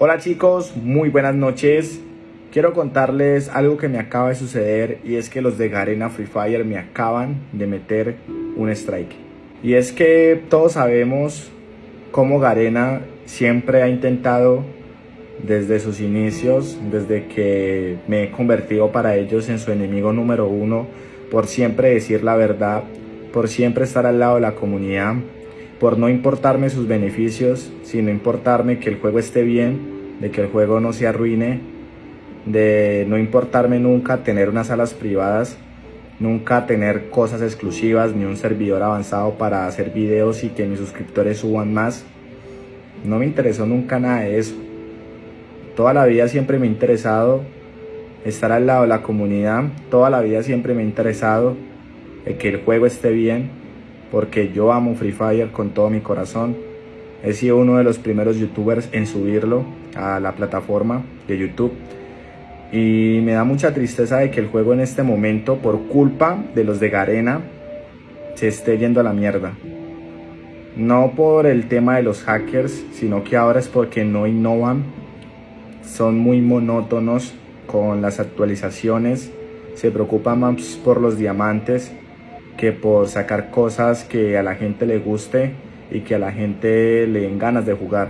Hola chicos, muy buenas noches. Quiero contarles algo que me acaba de suceder y es que los de Garena Free Fire me acaban de meter un strike. Y es que todos sabemos cómo Garena siempre ha intentado desde sus inicios, desde que me he convertido para ellos en su enemigo número uno, por siempre decir la verdad, por siempre estar al lado de la comunidad, por no importarme sus beneficios, sino importarme que el juego esté bien, de que el juego no se arruine, de no importarme nunca tener unas salas privadas, nunca tener cosas exclusivas ni un servidor avanzado para hacer videos y que mis suscriptores suban más. No me interesó nunca nada de eso. Toda la vida siempre me ha interesado estar al lado de la comunidad, toda la vida siempre me ha interesado que el juego esté bien, porque yo amo Free Fire con todo mi corazón. He sido uno de los primeros youtubers en subirlo a la plataforma de YouTube. Y me da mucha tristeza de que el juego en este momento, por culpa de los de Garena, se esté yendo a la mierda. No por el tema de los hackers, sino que ahora es porque no innovan. Son muy monótonos con las actualizaciones. Se preocupan más por los diamantes que por sacar cosas que a la gente le guste y que a la gente le den ganas de jugar.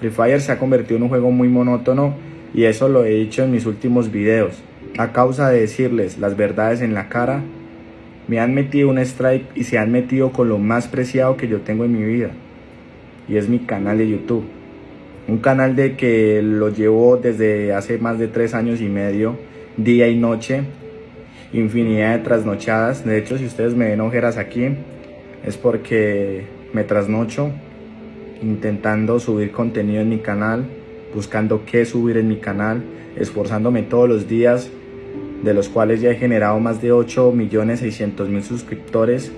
Free Fire se ha convertido en un juego muy monótono y eso lo he dicho en mis últimos videos. A causa de decirles las verdades en la cara, me han metido un strike y se han metido con lo más preciado que yo tengo en mi vida. Y es mi canal de YouTube. Un canal de que lo llevo desde hace más de tres años y medio, día y noche, infinidad de trasnochadas. De hecho, si ustedes me ven ojeras aquí, es porque me trasnocho intentando subir contenido en mi canal, buscando qué subir en mi canal, esforzándome todos los días, de los cuales ya he generado más de 8 millones 600 mil suscriptores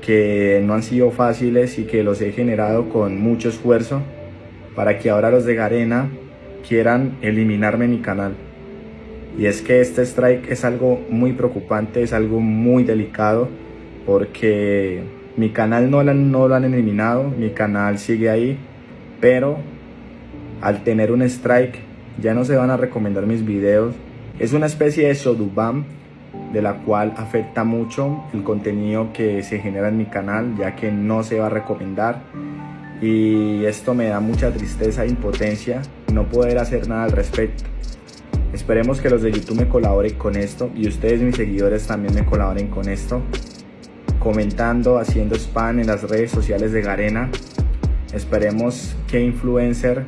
que no han sido fáciles y que los he generado con mucho esfuerzo para que ahora los de Garena quieran eliminarme mi canal. Y es que este strike es algo muy preocupante, es algo muy delicado, porque mi canal no, lo han eliminado, mi canal sigue ahí, pero al tener un strike ya no se van a recomendar mis videos. Es una especie de Sodubam de la cual afecta mucho el contenido que se genera en mi canal, ya que no se va a recomendar. Y esto me da mucha tristeza e impotencia no poder hacer nada al respecto. Esperemos que los de YouTube me colaboren con esto y ustedes mis seguidores también me colaboren con esto. Comentando, haciendo spam en las redes sociales de Garena. Esperemos que influencer